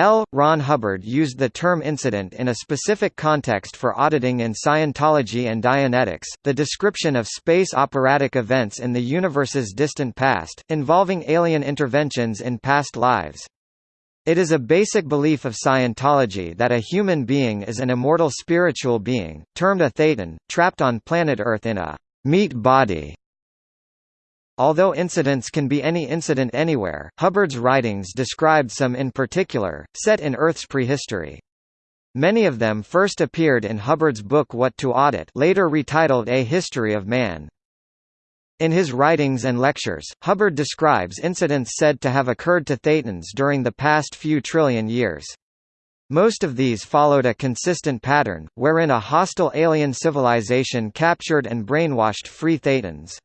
L. Ron Hubbard used the term incident in a specific context for auditing in Scientology and Dianetics, the description of space operatic events in the universe's distant past, involving alien interventions in past lives. It is a basic belief of Scientology that a human being is an immortal spiritual being, termed a thetan, trapped on planet Earth in a meat body Although incidents can be any incident anywhere, Hubbard's writings described some in particular, set in Earth's prehistory. Many of them first appeared in Hubbard's book What to Audit later retitled A History of Man. In his writings and lectures, Hubbard describes incidents said to have occurred to Thetans during the past few trillion years. Most of these followed a consistent pattern, wherein a hostile alien civilization captured and brainwashed free Thetans.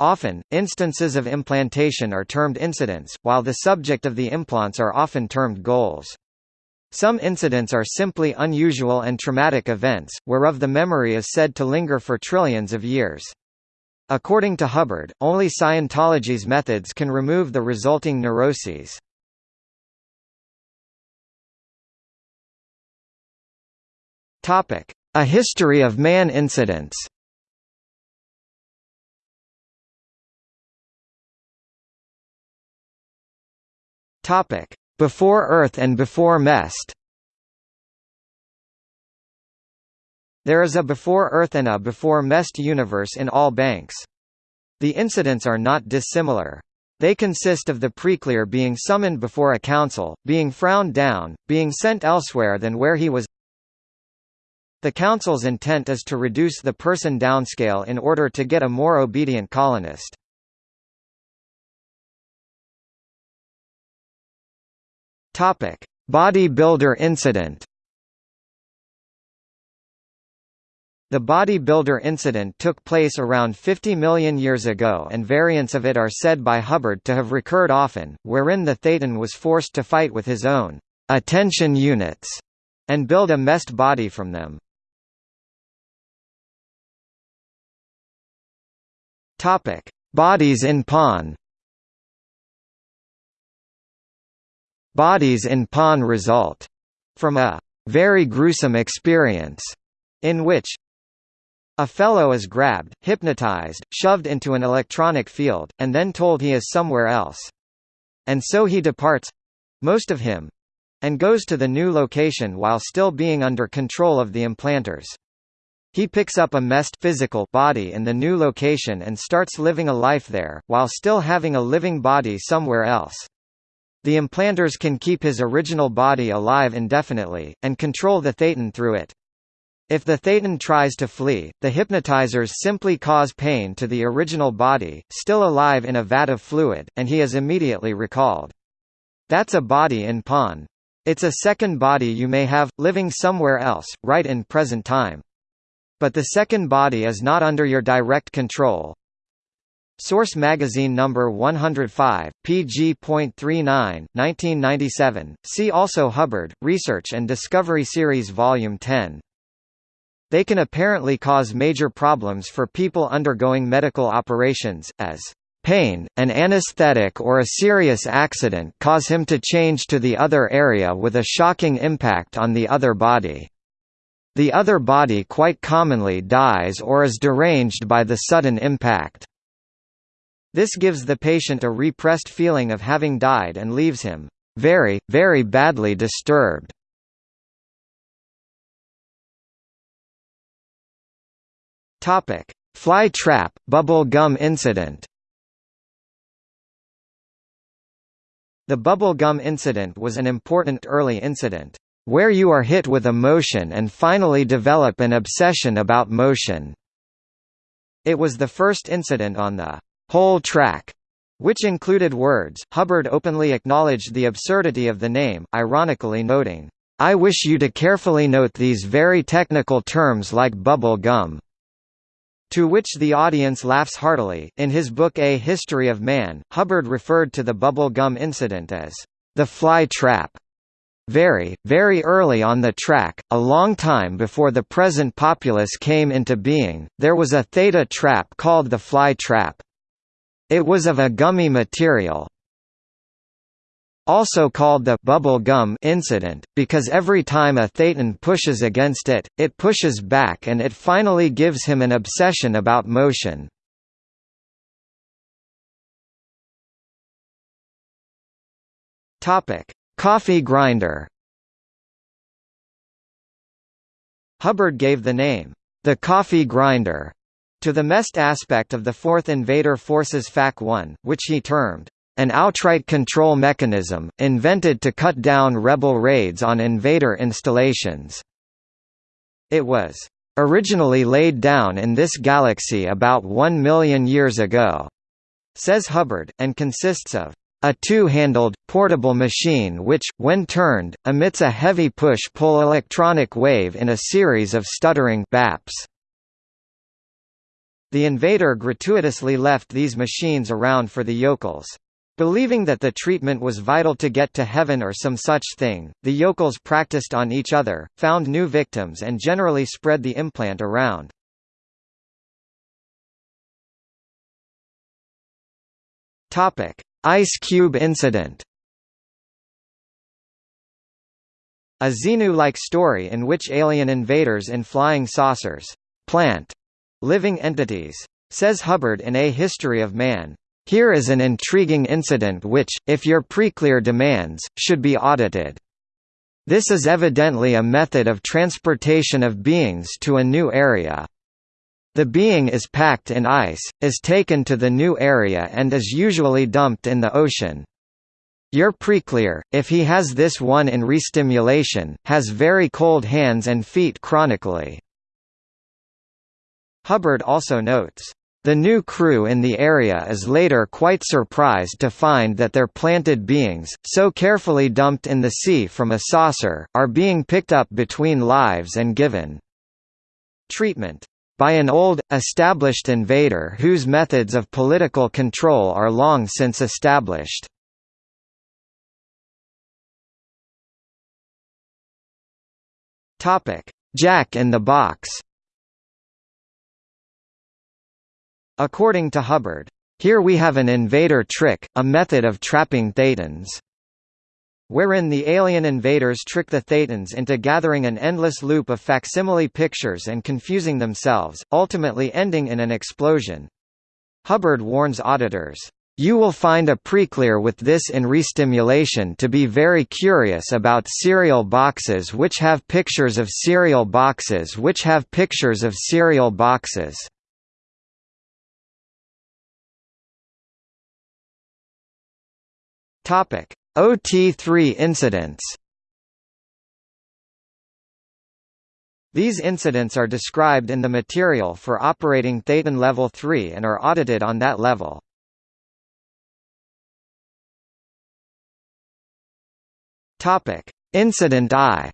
Often, instances of implantation are termed incidents, while the subject of the implants are often termed goals. Some incidents are simply unusual and traumatic events, whereof the memory is said to linger for trillions of years. According to Hubbard, only Scientology's methods can remove the resulting neuroses. A history of man incidents Topic: Before Earth and before Mest. There is a before Earth and a before Mest universe in all banks. The incidents are not dissimilar. They consist of the preclear being summoned before a council, being frowned down, being sent elsewhere than where he was. The council's intent is to reduce the person downscale in order to get a more obedient colonist. Topic: Bodybuilder incident. The bodybuilder incident took place around 50 million years ago and variants of it are said by Hubbard to have recurred often, wherein the Thetan was forced to fight with his own attention units and build a MEST body from them. Topic: Bodies in pawn. Bodies in pawn result from a very gruesome experience in which a fellow is grabbed, hypnotized, shoved into an electronic field, and then told he is somewhere else. And so he departs most of him and goes to the new location while still being under control of the implanters. He picks up a MEST physical body in the new location and starts living a life there, while still having a living body somewhere else. The implanters can keep his original body alive indefinitely, and control the Thetan through it. If the Thetan tries to flee, the hypnotizers simply cause pain to the original body, still alive in a vat of fluid, and he is immediately recalled. That's a body in pawn. It's a second body you may have, living somewhere else, right in present time. But the second body is not under your direct control, Source Magazine number 105, pg.39, 1997. See also Hubbard, Research and Discovery Series Volume 10. They can apparently cause major problems for people undergoing medical operations, as pain, an anesthetic or a serious accident cause him to change to the other area with a shocking impact on the other body. The other body quite commonly dies or is deranged by the sudden impact. This gives the patient a repressed feeling of having died and leaves him very, very badly disturbed. Topic: Fly trap bubble gum incident. The bubble gum incident was an important early incident, where you are hit with a motion and finally develop an obsession about motion. It was the first incident on the whole track, which included words. Hubbard openly acknowledged the absurdity of the name, ironically noting, I wish you to carefully note these very technical terms like bubble gum. To which the audience laughs heartily. In his book A History of Man, Hubbard referred to the bubble gum incident as the fly trap. Very, very early on the track, a long time before the present populace came into being, there was a theta trap called the fly trap. It was of a gummy material. also called the bubble gum incident, because every time a Thetan pushes against it, it pushes back and it finally gives him an obsession about motion. Coffee grinder Hubbard gave the name, the coffee grinder, to the MEST aspect of the 4th Invader Forces FAC-1, which he termed, an outright control mechanism, invented to cut down rebel raids on invader installations. It was originally laid down in this galaxy about one million years ago, says Hubbard, and consists of a two-handled, portable machine which, when turned, emits a heavy push-pull electronic wave in a series of stuttering baps. The invader gratuitously left these machines around for the yokels. Believing that the treatment was vital to get to heaven or some such thing, the yokels practiced on each other, found new victims and generally spread the implant around. Ice Cube incident A Xenu-like story in which alien invaders in flying saucers plant living entities. Says Hubbard in A History of Man, here is an intriguing incident which, if your preclear demands, should be audited. This is evidently a method of transportation of beings to a new area. The being is packed in ice, is taken to the new area and is usually dumped in the ocean. Your preclear, if he has this one in restimulation, has very cold hands and feet chronically. Hubbard also notes, the new crew in the area is later quite surprised to find that their planted beings, so carefully dumped in the sea from a saucer, are being picked up between lives and given treatment by an old, established invader whose methods of political control are long since established. Jack in the Box According to Hubbard, here we have an invader trick, a method of trapping Thetans wherein the alien invaders trick the Thetans into gathering an endless loop of facsimile pictures and confusing themselves, ultimately ending in an explosion. Hubbard warns auditors, "...you will find a preclear with this in restimulation to be very curious about cereal boxes which have pictures of cereal boxes which have pictures of cereal boxes." Topic: OT3 incidents. These incidents are described in the material for operating Thetan Level 3 and are audited on that level. Topic: Incident I.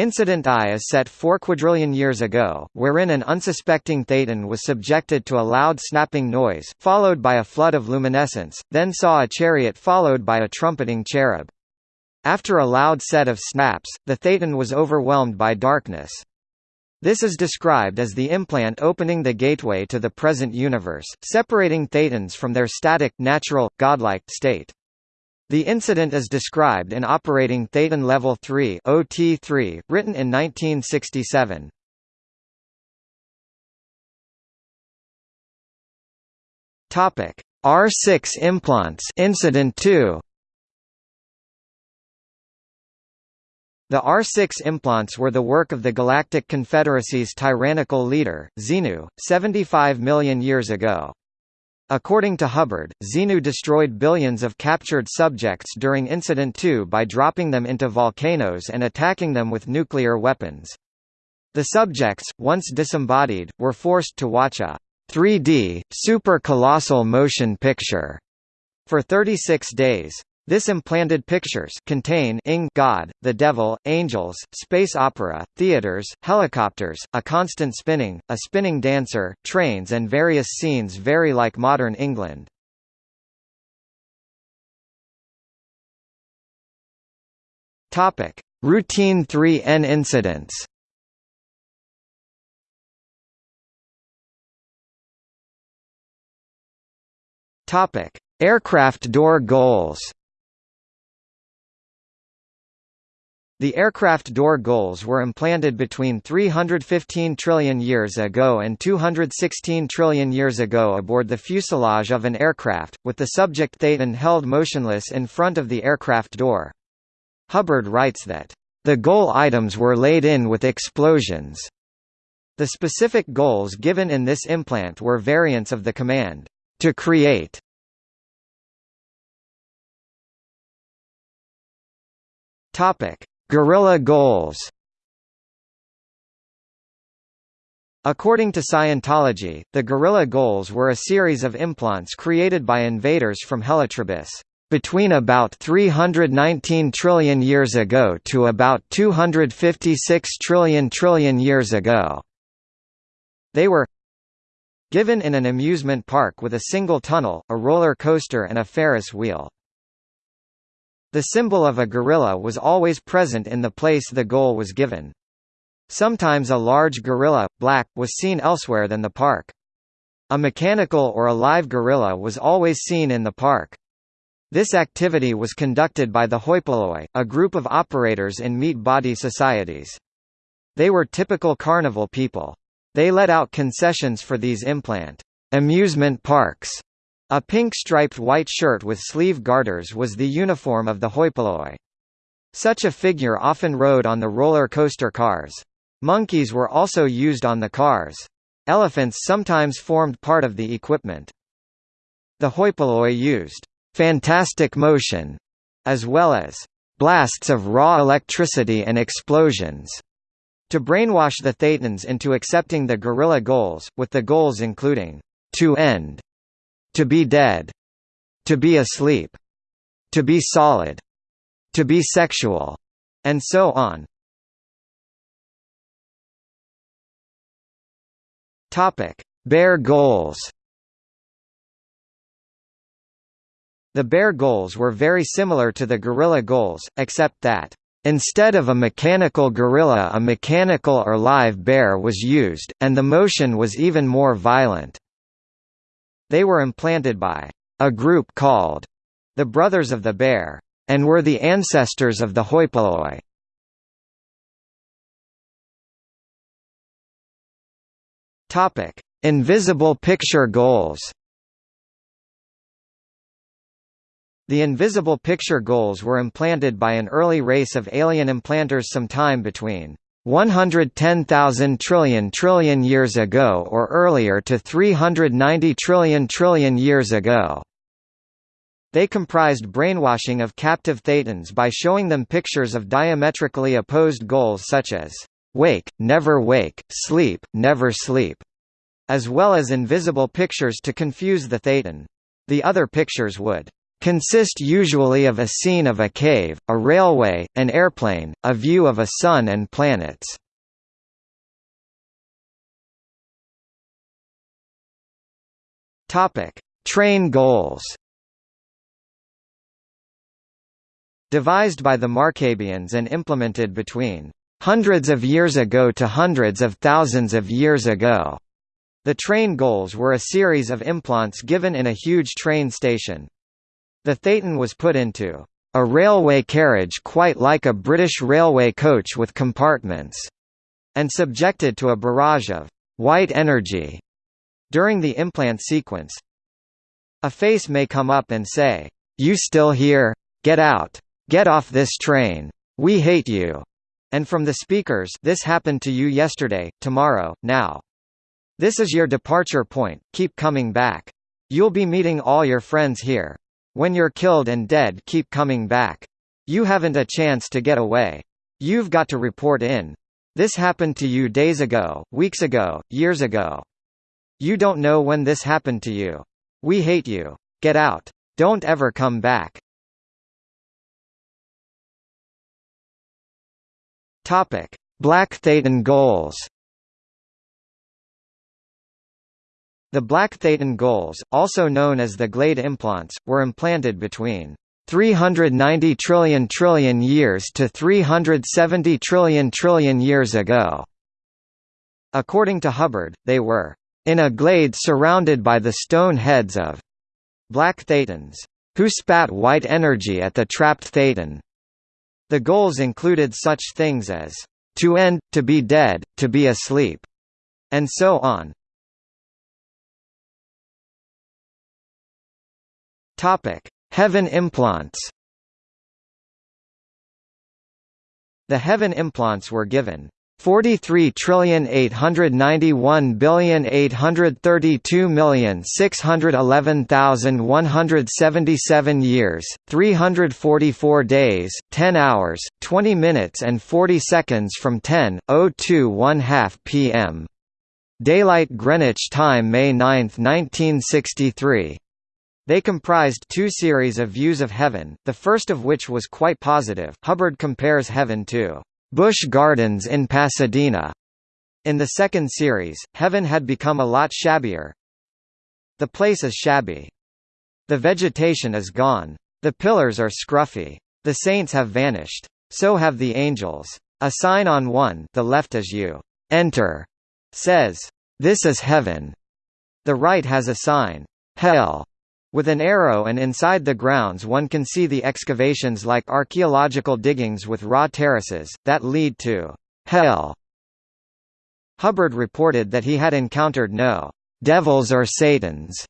Incident I is set 4 quadrillion years ago, wherein an unsuspecting Thetan was subjected to a loud snapping noise, followed by a flood of luminescence, then saw a chariot followed by a trumpeting cherub. After a loud set of snaps, the Thetan was overwhelmed by darkness. This is described as the implant opening the gateway to the present universe, separating Thetans from their static, natural, godlike state. The incident is described in Operating Thetan Level 3 OT3, written in 1967. Topic: R6 implants Incident 2 The R6 implants were the work of the Galactic Confederacy's tyrannical leader, Xenu, 75 million years ago. According to Hubbard, Xenu destroyed billions of captured subjects during Incident 2 by dropping them into volcanoes and attacking them with nuclear weapons. The subjects, once disembodied, were forced to watch a 3D, super colossal motion picture for 36 days. This implanted pictures contain ing God, the devil, angels, space opera, theaters, helicopters, a constant spinning, a spinning dancer, trains and various scenes very like modern England. Topic: Routine 3N incidents. Topic: Aircraft door goals The aircraft door goals were implanted between 315 trillion years ago and 216 trillion years ago aboard the fuselage of an aircraft, with the subject Thetan held motionless in front of the aircraft door. Hubbard writes that, "...the goal items were laid in with explosions." The specific goals given in this implant were variants of the command, "...to create." Topic Gorilla goals According to Scientology, the gorilla goals were a series of implants created by invaders from Helatrobus between about 319 trillion years ago to about 256 trillion trillion years ago. They were given in an amusement park with a single tunnel, a roller coaster and a Ferris wheel. The symbol of a gorilla was always present in the place the goal was given. Sometimes a large gorilla, black, was seen elsewhere than the park. A mechanical or a live gorilla was always seen in the park. This activity was conducted by the Hoipoloi, a group of operators in meat body societies. They were typical carnival people. They let out concessions for these implant amusement parks a pink striped white shirt with sleeve garters was the uniform of the hoi polloi. Such a figure often rode on the roller coaster cars. Monkeys were also used on the cars. Elephants sometimes formed part of the equipment. The hoi polloi used «fantastic motion» as well as «blasts of raw electricity and explosions» to brainwash the Thetans into accepting the gorilla goals, with the goals including «to end» To be dead. To be asleep. To be solid. To be sexual. And so on. Topic: Bear goals. The bear goals were very similar to the gorilla goals, except that Instead of a mechanical gorilla a mechanical or live bear was used, and the motion was even more violent. They were implanted by a group called the Brothers of the Bear, and were the ancestors of the Hoipoloi. Topic: Invisible picture goals. The invisible picture goals were implanted by an early race of alien implanters sometime between 110,000 trillion trillion years ago or earlier to 390 trillion trillion years ago. They comprised brainwashing of captive Thetans by showing them pictures of diametrically opposed goals such as, "'Wake, never wake, sleep, never sleep' as well as invisible pictures to confuse the Thetan. The other pictures would consist usually of a scene of a cave, a railway, an airplane, a view of a sun and planets. Topic: Train goals. Devised by the Markabians and implemented between hundreds of years ago to hundreds of thousands of years ago. The train goals were a series of implants given in a huge train station. The Thetan was put into a railway carriage quite like a British railway coach with compartments, and subjected to a barrage of white energy during the implant sequence. A face may come up and say, You still here? Get out. Get off this train. We hate you. And from the speakers this happened to you yesterday, tomorrow, now. This is your departure point, keep coming back. You'll be meeting all your friends here. When you're killed and dead keep coming back. You haven't a chance to get away. You've got to report in. This happened to you days ago, weeks ago, years ago. You don't know when this happened to you. We hate you. Get out. Don't ever come back. Topic: Black Thetan goals. The black Thetan goals, also known as the Glade implants, were implanted between 390 trillion trillion years to 370 trillion trillion years ago. According to Hubbard, they were in a glade surrounded by the stone heads of black thetans, who spat white energy at the trapped thetan. The goals included such things as, to end, to be dead, to be asleep, and so on. Topic: Heaven implants. The heaven implants were given 43,892,611,177 years, 344 days, 10 hours, 20 minutes and 40 seconds from 10:02 p.m. Daylight Greenwich Time May 9, 1963. They comprised two series of views of heaven, the first of which was quite positive. Hubbard compares heaven to Busch Gardens in Pasadena. In the second series, heaven had become a lot shabbier. The place is shabby. The vegetation is gone. The pillars are scruffy. The saints have vanished. So have the angels. A sign on one the left as you enter says, This is heaven. The right has a sign, Hell, with an arrow and inside the grounds one can see the excavations like archaeological diggings with raw terraces, that lead to hell. Hubbard reported that he had encountered no devils or satans.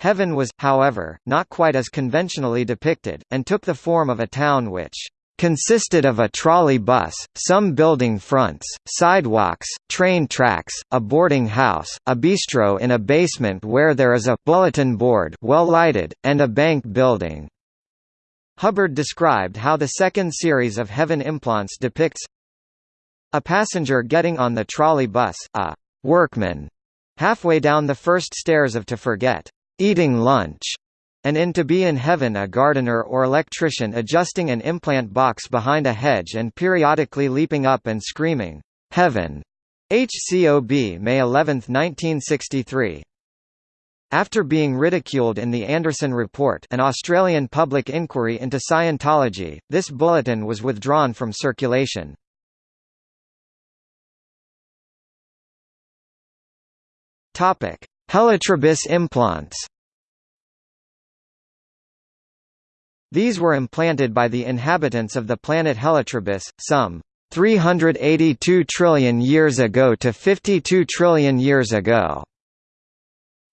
Heaven was, however, not quite as conventionally depicted, and took the form of a town which consisted of a trolley bus, some building fronts, sidewalks, train tracks, a boarding house, a bistro in a basement where there is a bulletin board well lighted, and a bank building. Hubbard described how the second series of Heaven implants depicts a passenger getting on the trolley bus, a workman halfway down the first stairs of To Forget, eating lunch, and in To Be in Heaven a gardener or electrician adjusting an implant box behind a hedge and periodically leaping up and screaming, "'Heaven!' HCOB May 11, 1963 after being ridiculed in the Anderson Report an Australian public inquiry into Scientology, this bulletin was withdrawn from circulation. Helatrobus implants These were implanted by the inhabitants of the planet Helatrobus, some 382 trillion years ago to 52 trillion years ago.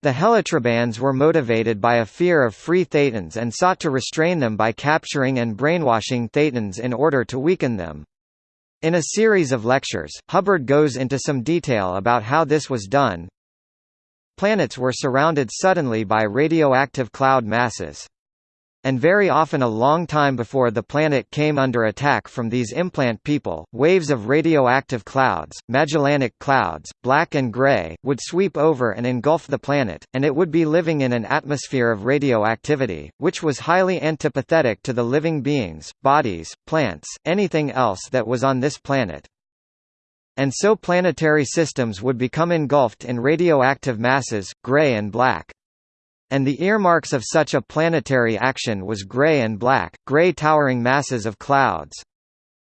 The Helatrobans were motivated by a fear of free Thetans and sought to restrain them by capturing and brainwashing Thetans in order to weaken them. In a series of lectures, Hubbard goes into some detail about how this was done. Planets were surrounded suddenly by radioactive cloud masses and very often a long time before the planet came under attack from these implant people, waves of radioactive clouds, Magellanic clouds, black and gray, would sweep over and engulf the planet, and it would be living in an atmosphere of radioactivity, which was highly antipathetic to the living beings, bodies, plants, anything else that was on this planet. And so planetary systems would become engulfed in radioactive masses, gray and black and the earmarks of such a planetary action was gray and black, gray towering masses of clouds.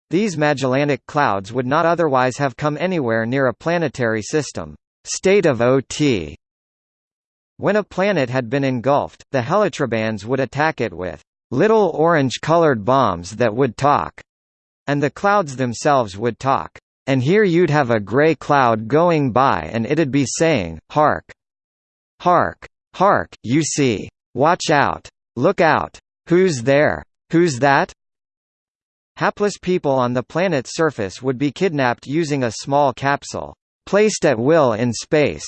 These Magellanic clouds would not otherwise have come anywhere near a planetary system. State of OT When a planet had been engulfed, the Helatrobans would attack it with little orange-colored bombs that would talk, and the clouds themselves would talk. And here you'd have a grey cloud going by and it'd be saying, hark! Hark! Hark, you see! Watch out! Look out! Who's there? Who's that? Hapless people on the planet's surface would be kidnapped using a small capsule, placed at will in space.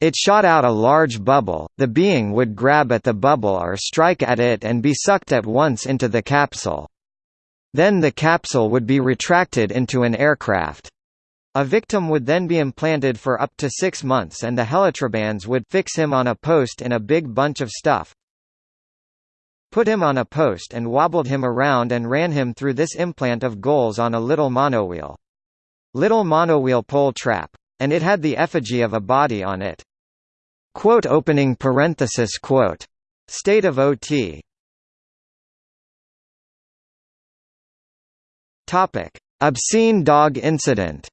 It shot out a large bubble, the being would grab at the bubble or strike at it and be sucked at once into the capsule. Then the capsule would be retracted into an aircraft. A victim would then be implanted for up to six months and the Helatrobans would fix him on a post in a big bunch of stuff, put him on a post and wobbled him around and ran him through this implant of goals on a little monowheel. Little monowheel pole trap. And it had the effigy of a body on it. Quote opening parenthesis quote. State of OT Topic. Obscene dog incident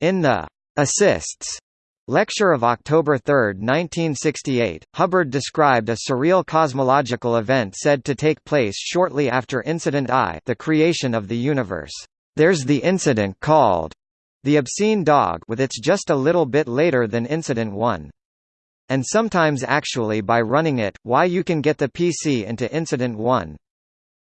In the assists Lecture of October 3, 1968, Hubbard described a surreal cosmological event said to take place shortly after Incident I the creation of the universe. There's the incident called the obscene dog with its just a little bit later than Incident 1. And sometimes actually by running it, why you can get the PC into Incident 1.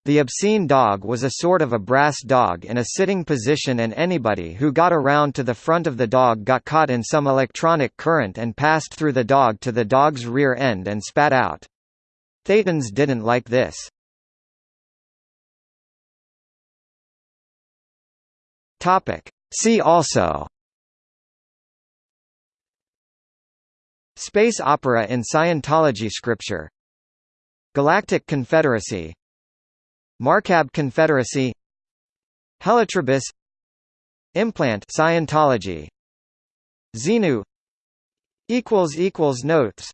The obscene dog was a sort of a brass dog in a sitting position and anybody who got around to the front of the dog got caught in some electronic current and passed through the dog to the dog's rear end and spat out. Thetans didn't like this. See also Space opera in Scientology scripture Galactic Confederacy Markab Confederacy Helatrobus Implant Scientology. Xenu equals equals notes